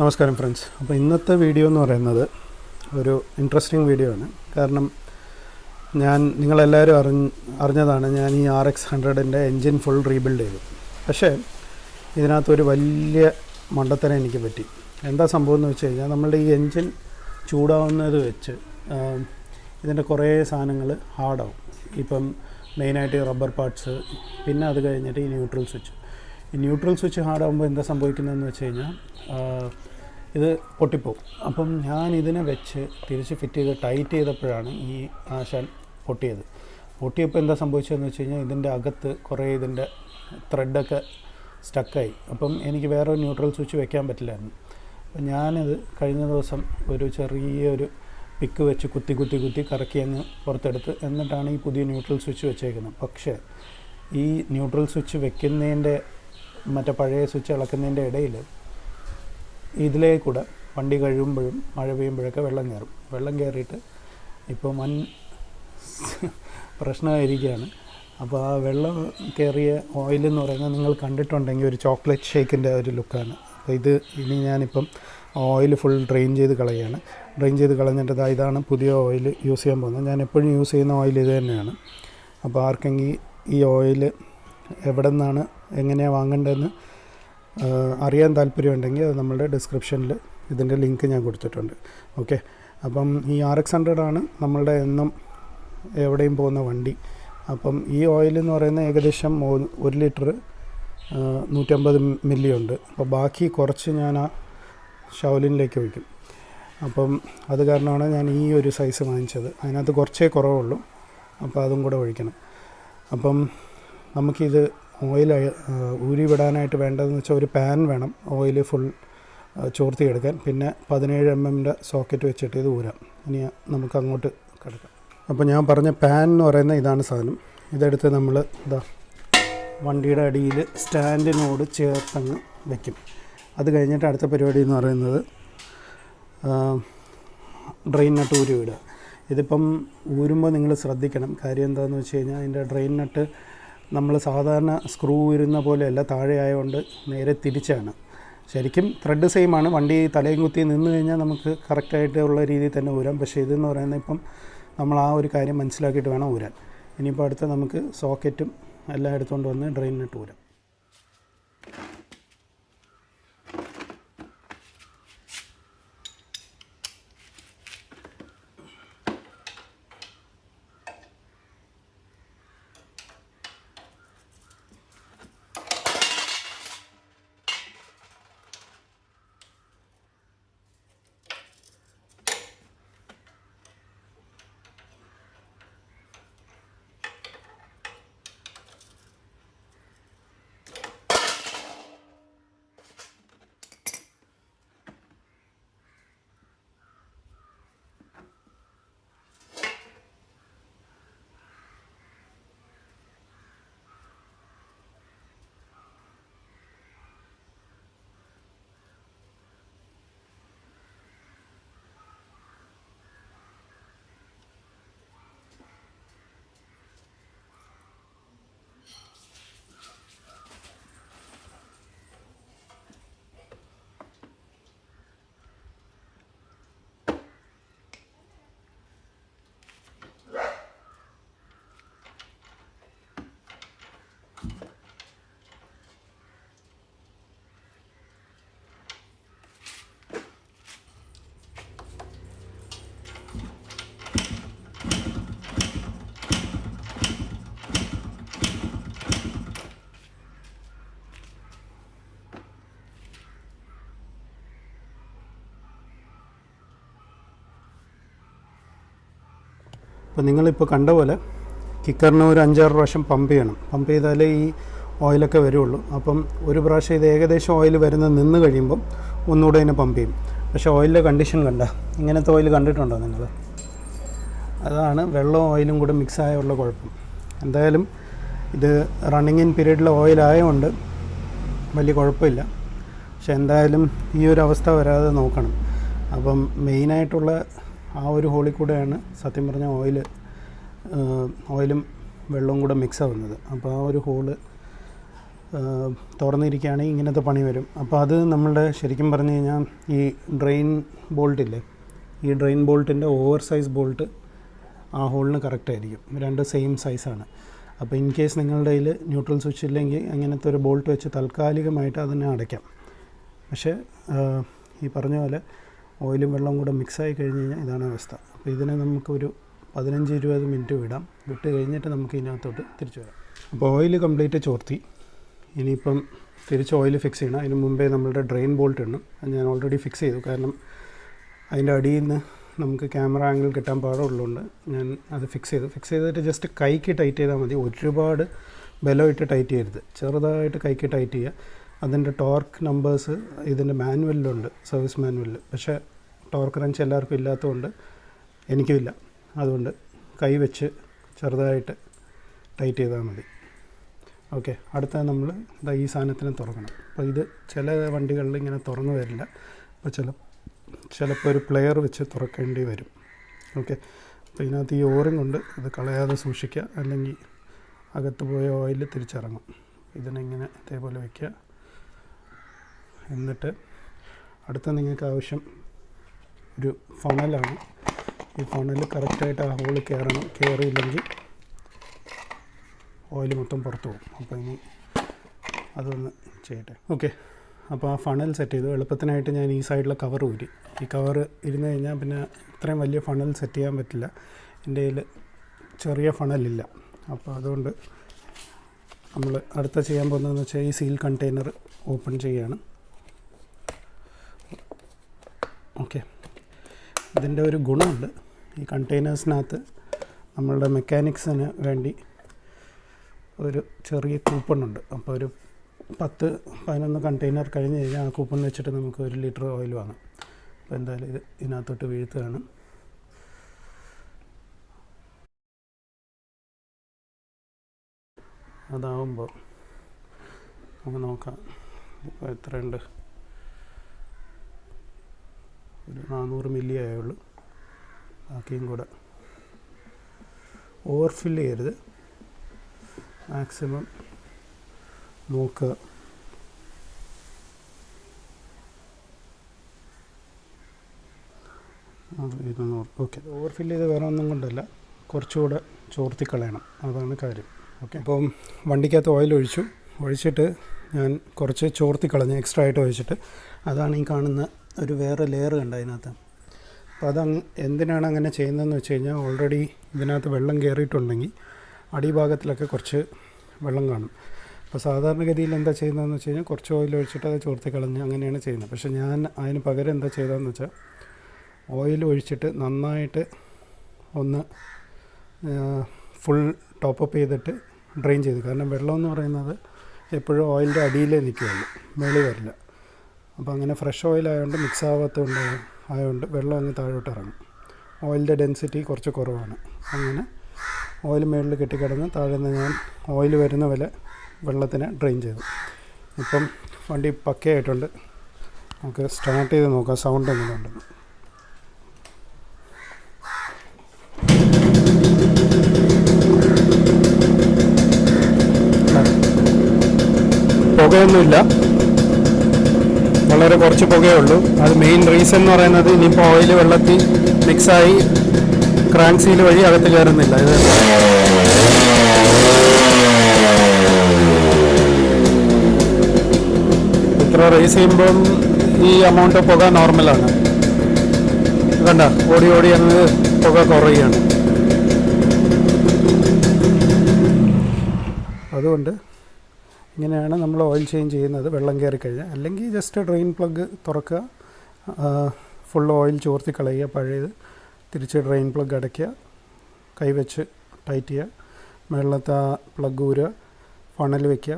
നമസ്കാരം ഫ്രണ്ട്സ്. അപ്പോൾ ഇന്നത്തെ വീഡിയോ എന്ന് പറയുന്നത് ഒരു ഇൻട്രസ്റ്റിംഗ് വീഡിയോ ആണ്. കാരണം ഞാൻ നിങ്ങളെല്ലാവരും അറിഞ്ഞ അറിഞ്ഞതാണ് ഞാൻ ഈ ആർ എക്സ് ഹൺഡ്രഡിന്റെ എൻജിൻ ഫുൾ റീബിൽഡ് ചെയ്തു. പക്ഷേ ഇതിനകത്തൊരു വലിയ മണ്ടത്തരം എനിക്ക് പറ്റി. എന്താ സംഭവം എന്ന് വെച്ച് കഴിഞ്ഞാൽ നമ്മളുടെ ഈ എൻജിൻ ചൂടാവുന്നത് വെച്ച് ഇതിന്റെ കുറേ സാധനങ്ങൾ ഹാർഡാവും ഇപ്പം മെയിനായിട്ട് റബ്ബർ പാർട്സ് പിന്നെ അത് കഴിഞ്ഞിട്ട് ഈ ന്യൂട്രൽ സ്വിച്ച് ന്യൂട്രൽ സ്വിച്ച് ഹാർഡാകുമ്പോൾ എന്താ സംഭവിക്കുന്നതെന്ന് വെച്ച് കഴിഞ്ഞാൽ ഇത് പൊട്ടിപ്പോവും അപ്പം ഞാൻ ഇതിനെ വെച്ച് തിരിച്ച് ഫിറ്റ് ചെയ്ത് ടൈറ്റ് ചെയ്തപ്പോഴാണ് ഈ ആശാൻ പൊട്ടിയത്. പൊട്ടിയപ്പോൾ എന്താ സംഭവിച്ചതെന്ന് വെച്ച് കഴിഞ്ഞാൽ ഇതിന്റെ അകത്ത് കുറേ ഇതിന്റെ ത്രെഡൊക്കെ സ്റ്റക്കായി അപ്പം എനിക്ക് വേറെ ഒരു ന്യൂട്രൽ സ്വിച്ച് വെക്കാൻ പറ്റില്ലായിരുന്നു. അപ്പം ഞാനത് കഴിഞ്ഞ ദിവസം ഒരു ചെറിയൊരു പിക്ക് വെച്ച് കുത്തി കുത്തി കുത്തി കറക്കി അങ്ങ് പുറത്തെടുത്ത് എന്നിട്ടാണ് ഈ പുതിയ ന്യൂട്രൽ സ്വിച്ച് വെച്ചേക്കുന്നത്. പക്ഷേ ഈ ന്യൂട്രൽ സ്വിച്ച് വെക്കുന്നതിന്റെ മറ്റേ പഴയ സ്വിച്ച് ഇളക്കുന്നതിന്റെ ഇടയിൽ ഇതിലേ കൂടെ വണ്ടി കഴിയുമ്പോഴും മഴ പെയ്യുമ്പോഴൊക്കെ വെള്ളം കയറും. വെള്ളം കയറിയിട്ട് ഇപ്പോൾ മൺ പ്രശ്നമായിരിക്കുകയാണ്. അപ്പോൾ ആ വെള്ളം കയറിയ ഓയിൽ എന്ന് പറയുന്നത് നിങ്ങൾ കണ്ടിട്ടുണ്ടെങ്കിൽ ഒരു ചോക്ലേറ്റ് ഷേക്കിന്റെ ഒരു ലുക്കാണ് അപ്പോൾ ഇത് ഇനി ഞാനിപ്പം ഓയിൽ ഫുൾ ഡ്രെയിൻ ചെയ്ത് കളയുകയാണ്. ഡ്രെയിൻ ചെയ്ത് കളഞ്ഞിട്ട് ഇതാണ് പുതിയ ഓയിൽ യൂസ് ചെയ്യാൻ പോകുന്നത്. ഞാൻ എപ്പോഴും യൂസ് ചെയ്യുന്ന ഓയിൽ ഇത് തന്നെയാണ്. അപ്പോൾ ആർക്കെങ്കിൽ ഈ ഓയിൽ എവിടെ നിന്നാണ് എങ്ങനെയാണ് വാങ്ങേണ്ടതെന്ന് അറിയാൻ താല്പര്യമുണ്ടെങ്കിൽ അത് നമ്മളുടെ ഡിസ്ക്രിപ്ഷനിൽ ഇതിന്റെ ലിങ്ക് ഞാൻ കൊടുത്തിട്ടുണ്ട്. ഓക്കെ അപ്പം ഈ ആർ എക്സ് ഹൺഡ്രഡാണ് നമ്മളുടെ എന്നും എവിടെയും പോകുന്ന വണ്ടി. അപ്പം ഈ ഓയിൽ എന്ന് ഏകദേശം ഒരു ലിറ്റർ നൂറ്റമ്പത് മില്ലി ഉണ്ട്. അപ്പോൾ ബാക്കി കുറച്ച് ഞാൻ ആ ഷൗലിനിലേക്ക് വയ്ക്കും. അപ്പം അത് കാരണമാണ് ഞാൻ ഈ ഒരു സൈസ് വാങ്ങിച്ചത്. അതിനകത്ത് കുറച്ചേ കുറവുള്ളൂ. അപ്പോൾ അതും കൂടെ ഒഴിക്കണം. അപ്പം നമുക്കിത് ഓയിൽ ഊരിവിടാനായിട്ട് വേണ്ടതെന്ന് വെച്ചാൽ ഒരു പാൻ വേണം. ഓയിൽ ഫുൾ ചോർത്തിയെടുക്കാൻ. പിന്നെ പതിനേഴ് എം എമ്മിന്റെ സോക്കറ്റ് വെച്ചിട്ട് ഇത് ഊരാം. ഇനി നമുക്ക് അങ്ങോട്ട് കിടക്കാം. അപ്പോൾ ഞാൻ പറഞ്ഞ പാൻ എന്ന് പറയുന്ന ഇതാണ് സാധനം. ഇതെടുത്ത് നമ്മൾ ഇതാ വണ്ടിയുടെ അടിയിൽ സ്റ്റാൻഡിനോട് ചേർത്തങ്ങ് വയ്ക്കും അത് കഴിഞ്ഞിട്ട് അടുത്ത പരിപാടി എന്ന് പറയുന്നത് ഡ്രെയിൻ നട്ട് ഊരി വിടുക ഇതിപ്പം ഊരുമ്പോൾ നിങ്ങൾ ശ്രദ്ധിക്കണം. കാര്യം എന്താണെന്ന് വെച്ച് കഴിഞ്ഞാൽ അതിന്റെ ഡ്രെയിൻ നട്ട് നമ്മൾ സാധാരണ സ്ക്രൂ വരുന്ന പോലെയല്ല താഴെ ആയതുകൊണ്ട് നേരെ തിരിച്ചാണ്. ശരിക്കും ത്രെഡ് സെയിമാണ് വണ്ടി തലയും കുത്തി നിന്ന് കഴിഞ്ഞാൽ നമുക്ക് കറക്റ്റായിട്ടുള്ള രീതിയിൽ തന്നെ ഊരാം. പക്ഷേ ഇതെന്ന് പറയുന്നത് ഇപ്പം നമ്മൾ ആ ഒരു കാര്യം മനസ്സിലാക്കിയിട്ട് വേണം ഊരാൻ. ഇനിയിപ്പോൾ അടുത്ത് നമുക്ക് സോക്കറ്റും എല്ലാം എടുത്തുകൊണ്ട് വന്ന് ഡ്രെയിനിട്ട് ഊരാം. അപ്പോൾ നിങ്ങളിപ്പോൾ കണ്ട പോലെ കിക്കറിന് ഒരു അഞ്ചാറ് പ്രാവശ്യം പമ്പ് ചെയ്യണം. പമ്പ് ചെയ്താലേ ഈ ഓയിലൊക്കെ വരുള്ളൂ. അപ്പം ഒരു പ്രാവശ്യം ഇത് ഏകദേശം ഓയിൽ വരുന്ന നിന്ന് കഴിയുമ്പം ഒന്നുകൂടെ ഇതിനെ പമ്പ് ചെയ്യും. പക്ഷേ ഓയിലിന്റെ കണ്ടീഷൻ കണ്ട ഇങ്ങനത്തെ ഓയിൽ കണ്ടിട്ടുണ്ടോ നിങ്ങൾ? അതാണ് വെള്ളവും ഓയിലും കൂടെ മിക്സ് ആയുള്ള കുഴപ്പം. എന്തായാലും ഇത് റണ്ണിങ് ഇൻ പീരീഡിലെ ഓയിലായതുകൊണ്ട് വലിയ കുഴപ്പമില്ല. പക്ഷെ എന്തായാലും ഈ ഒരു അവസ്ഥ വരാതെ നോക്കണം. അപ്പം മെയിനായിട്ടുള്ള ആ ഒരു ഹോളിൽ കൂടെയാണ് സത്യം പറഞ്ഞാൽ ഓയിൽ ഓയിലും വെള്ളവും കൂടെ മിക്സ് ആവുന്നത്. അപ്പോൾ ആ ഒരു ഹോൾ തുറന്നിരിക്കുകയാണെങ്കിൽ ഇങ്ങനത്തെ പണി വരും. അപ്പോൾ അത് നമ്മളുടെ ശരിക്കും പറഞ്ഞു കഴിഞ്ഞാൽ ഈ ഡ്രെയിൻ ബോൾട്ടില്ലേ ഈ ഡ്രെയിൻ ബോൾട്ടിന്റെ ഓവർ സൈസ് ബോൾട്ട് ആ ഹോളിന് കറക്റ്റ് ആയിരിക്കും. രണ്ട് സെയിം സൈസാണ് അപ്പോൾ ഇൻ കേസ് നിങ്ങളുടെ കയ്യിൽ ന്യൂട്രൽ സ്വിച്ച് ഇല്ലെങ്കിൽ അങ്ങനത്തെ ഒരു ബോൾട്ട് വെച്ച് താൽക്കാലികമായിട്ട് അതിനെ അടയ്ക്കാം. പക്ഷേ ഈ പറഞ്ഞ പോലെ ഓയിലും വെള്ളവും കൂടെ മിക്സായി കഴിഞ്ഞ് കഴിഞ്ഞാൽ ഇതാണ് അവസ്ഥ. അപ്പോൾ ഇതിനെ നമുക്കൊരു പതിനഞ്ച് ഇരുപത് മിനിറ്റ് വിടാം. വിട്ട് കഴിഞ്ഞിട്ട് നമുക്ക് ഇതിനകത്തോട്ട് തിരിച്ചു വരാം. അപ്പോൾ ഓയിൽ കംപ്ലീറ്റ് ചോർത്തി. ഇനിയിപ്പം തിരിച്ച് ഓയിൽ ഫിക്സ് ചെയ്യണം. അതിന് മുമ്പേ നമ്മളുടെ ഡ്രെയിൻ ബോൾട്ട് ഇടണം. അത് ഞാൻ ഓൾറെഡി ഫിക്സ് ചെയ്തു. കാരണം അതിന്റെ അടിയിൽ നിന്ന് നമുക്ക് ക്യാമറ ആംഗിൾ കിട്ടാൻ പാടുള്ളതുകൊണ്ട് ഞാൻ അത് ഫിക്സ് ചെയ്തു. ഫിക്സ് ചെയ്തിട്ട് ജസ്റ്റ് കൈക്ക് ടൈറ്റ് ചെയ്താൽ മതി. ഒരുപാട് ബലമായിട്ട് ടൈറ്റ് ചെയ്യരുത്. ചെറുതായിട്ട് കൈക്ക് ടൈറ്റ് ചെയ്യുക. അതിന്റെ ടോർക്ക് നമ്പേഴ്സ് ഇതിന്റെ മാനുവലിലുണ്ട് സർവീസ് മാനുവലിൽ. പക്ഷേ ടോർക്ക് റഞ്ച് എല്ലാവർക്കും ഇല്ലാത്തതുകൊണ്ട് എനിക്കുമില്ല അതുകൊണ്ട് കൈ വെച്ച് ചെറുതായിട്ട് ടൈറ്റ് ചെയ്താൽ മതി. ഓക്കെ അടുത്ത നമ്മൾ ഈ സാധനത്തിനെ തുറക്കണം. അപ്പോൾ ഇത് ചില വണ്ടികളിൽ ഇങ്ങനെ തുറന്നു വരില്ല. അപ്പോൾ ചില ചിലപ്പോൾ ഒരു പ്ലെയർ വെച്ച് തുറക്കേണ്ടി വരും. ഓക്കെ അപ്പോൾ ഇതിനകത്ത് ഈ ഓറിങ് കൊണ്ട് ഇത് കളയാതെ സൂക്ഷിക്കുക. അല്ലെങ്കിൽ അകത്ത് പോയ ഓയിൽ തിരിച്ചിറങ്ങും. ഇതിനെങ്ങനെ ഇതേപോലെ വയ്ക്കുക എന്നിട്ട് അടുത്ത നിങ്ങൾക്ക് ആവശ്യം ഒരു ഫണലാണ് ഈ ഫണൽ കറക്റ്റായിട്ട് ആ ഹോളിൽ കയറണം കയറിയില്ലെങ്കിൽ ഓയിൽ മൊത്തം പുറത്തു പോകും. അപ്പോൾ ഇനി അതൊന്ന് ചെയ്യട്ടെ. ഓക്കെ അപ്പോൾ ആ ഫണൽ സെറ്റ് ചെയ്തു. എളുപ്പത്തിനായിട്ട് ഞാൻ ഈ സൈഡിലെ കവർ ഊരി. ഈ കവർ ഇരുന്ന് കഴിഞ്ഞാൽ പിന്നെ ഇത്രയും വലിയ ഫണൽ സെറ്റ് ചെയ്യാൻ പറ്റില്ല. എന്റെ കയ്യിൽ ചെറിയ ഫണലില്ല അപ്പോൾ അതുകൊണ്ട് നമ്മൾ അടുത്ത ചെയ്യാൻ പോകുന്നതെന്ന് വെച്ചാൽ ഈ സീൽ കണ്ടെയ്നർ ഓപ്പൺ ചെയ്യാണ്. ഓക്കെ ഇതിന്റെ ഒരു ഗുണമുണ്ട്. ഈ കണ്ടെയ്നേഴ്സിനകത്ത് നമ്മളുടെ മെക്കാനിക്സിന് വേണ്ടി ഒരു ചെറിയ കൂപ്പൺ ഉണ്ട്. അപ്പോൾ ഒരു പത്ത് പതിനൊന്ന് കണ്ടെയ്നർ കഴിഞ്ഞ് കഴിഞ്ഞാൽ ആ കൂപ്പൺ വെച്ചിട്ട് നമുക്ക് ഒരു ലിറ്റർ ഓയിൽ വാങ്ങാം. അപ്പോൾ എന്തായാലും ഇത് ഇതിനകത്തോട്ട് വീഴ്ത്തുകയാണ്. അതാവുമ്പോൾ നമുക്ക് നോക്കാം. ഇപ്പോൾ എത്രയുണ്ട്? ഒരു നാനൂറ് മില്ലി ആയുള്ളൂ. ബാക്കിയും കൂടെ ഓവർഫിൽ ചെയ്യരുത്. മാക്സിമം നോക്കുക. ഇരുന്നൂറ്. ഓക്കെ ഓവർഫിൽ ചെയ്ത് വേറെ ഒന്നും കൊണ്ടല്ല. കുറച്ചുകൂടെ ചോർത്തി കളയണം. അതാണ് കാര്യം. ഓക്കെ അപ്പം വണ്ടിക്കകത്ത് ഓയിൽ ഒഴിച്ചു. ഒഴിച്ചിട്ട് ഞാൻ കുറച്ച് ചോർത്തി കളഞ്ഞു എക്സ്ട്രാ ആയിട്ട് ഒഴിച്ചിട്ട് അതാണ് ഈ കാണുന്ന ഒരു വേറെ ലെയർ ഉണ്ട് അതിനകത്ത്. അപ്പോൾ അതങ്ങ് എന്തിനാണ് അങ്ങനെ ചെയ്യുന്നതെന്ന് വെച്ച് കഴിഞ്ഞാൽ ഓൾറെഡി ഇതിനകത്ത് വെള്ളം കയറിയിട്ടുണ്ടെങ്കിൽ അടിഭാഗത്തിലൊക്കെ കുറച്ച് വെള്ളം കാണും. അപ്പോൾ സാധാരണഗതിയിൽ എന്താ ചെയ്യുന്നതെന്ന് വെച്ച് കഴിഞ്ഞാൽ കുറച്ച് ഓയിൽ ഒഴിച്ചിട്ട് അത് ചോർത്തി കളഞ്ഞ് അങ്ങനെയാണ് ചെയ്യുന്നത്. പക്ഷേ ഞാൻ അതിന് പകരം എന്താ ചെയ്തതെന്ന് വെച്ചാൽ ഓയിൽ ഒഴിച്ചിട്ട് നന്നായിട്ട് ഒന്ന് ഫുൾ ടോപ്പപ്പ് ചെയ്തിട്ട് ഡ്രെയിൻ ചെയ്തു. കാരണം വെള്ളം എന്ന് പറയുന്നത് എപ്പോഴും ഓയിലിന്റെ അടിയിലേ നിൽക്കുകയുള്ളൂ മേളിൽ വരില്ല. അപ്പോൾ അങ്ങനെ ഫ്രഷ് ഓയിൽ ആയതുകൊണ്ട് മിക്സ് ആവാത്തതുകൊണ്ട് ആയതുകൊണ്ട് വെള്ളം അങ്ങ് താഴോട്ട് ഇറങ്ങും. ഓയിലിന്റെ ഡെൻസിറ്റി കുറച്ച് കുറവാണ്. അങ്ങനെ ഓയിൽ മുകളിൽ കെട്ടിക്കിടന്ന് താഴെ നിന്ന് ഞാൻ ഓയിൽ വരുന്ന പോലെ വെള്ളത്തിന് ഡ്രെയിൻ ചെയ്തു. ഇപ്പം വണ്ടി പക്കയായിട്ടുണ്ട്. നമുക്ക് സ്റ്റാർട്ട് ചെയ്ത് നോക്കാം. സൗണ്ട് എങ്ങനെ ഉണ്ട് പുകയൊന്നുമില്ല. വളരെ കുറച്ച് പുകയുള്ളൂ. അത് മെയിൻ റീസൺ എന്ന് പറയുന്നത് ഇനിയിപ്പോൾ ഓയിൽ വെള്ളത്തിൽ മിക്സായി ക്രാങ്ക് സീൽ വഴി അകത്ത് കയറുന്നില്ല. ഇത് ഇത്ര റേസ് ചെയ്യുമ്പം ഈ എമൗണ്ട് പുക നോർമലാണ് കണ്ട ഓടി ഓടി അങ്ങ് പുക കുറയുകയാണ്. അതുകൊണ്ട് ഇങ്ങനെയാണ് നമ്മൾ ഓയിൽ ചേഞ്ച് ചെയ്യുന്നത് വെള്ളം കയറി കഴിഞ്ഞാൽ. അല്ലെങ്കിൽ ജസ്റ്റ് ഡ്രെയിൻ പ്ലഗ് തുറക്കുക ഫുൾ ഓയിൽ ചോർത്തി കളയുക പഴയത് തിരിച്ച് ഡ്രെയിൻ പ്ലഗ് അടയ്ക്കുക കൈവച്ച് ടൈറ്റ് ചെയ്യുക വെള്ളത്തെ ആ പ്ലഗ് ഊരുക ഫണൽ വയ്ക്കുക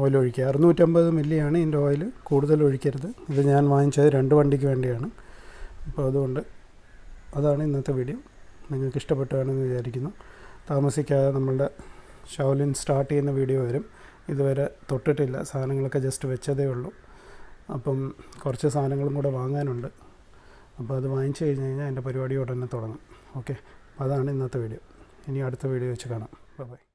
ഓയിൽ ഒഴിക്കുക. അറുന്നൂറ്റമ്പത് മില്ലിയാണ് ഇതിന്റെ ഓയിൽ കൂടുതൽ ഒഴിക്കരുത്. ഇത് ഞാൻ വാങ്ങിച്ചത് രണ്ട് വണ്ടിക്ക് വേണ്ടിയാണ്. അപ്പോൾ അതുകൊണ്ട് അതാണ് ഇന്നത്തെ വീഡിയോ നിങ്ങൾക്ക് ഇഷ്ടപ്പെട്ടുകയാണെന്ന് വിചാരിക്കുന്നു. താമസിക്കാതെ നമ്മളുടെ ഷൗലിൻ സ്റ്റാർട്ട് ചെയ്യുന്ന വീഡിയോ വരും. ഇതുവരെ തൊട്ടിട്ടില്ല. സാധനങ്ങളൊക്കെ ജസ്റ്റ് വെച്ചതേ ഉള്ളൂ. അപ്പം കുറച്ച് സാധനങ്ങളും കൂടെ വാങ്ങാനുണ്ട്. അപ്പോൾ അത് വാങ്ങിച്ചു കഴിഞ്ഞ് കഴിഞ്ഞാൽ എന്റെ പരിപാടി ഉടനെ തുടങ്ങും. ഓക്കെ അതാണ് ഇന്നത്തെ വീഡിയോ ഇനി അടുത്ത വീഡിയോ വെച്ച് കാണാം. ബൈ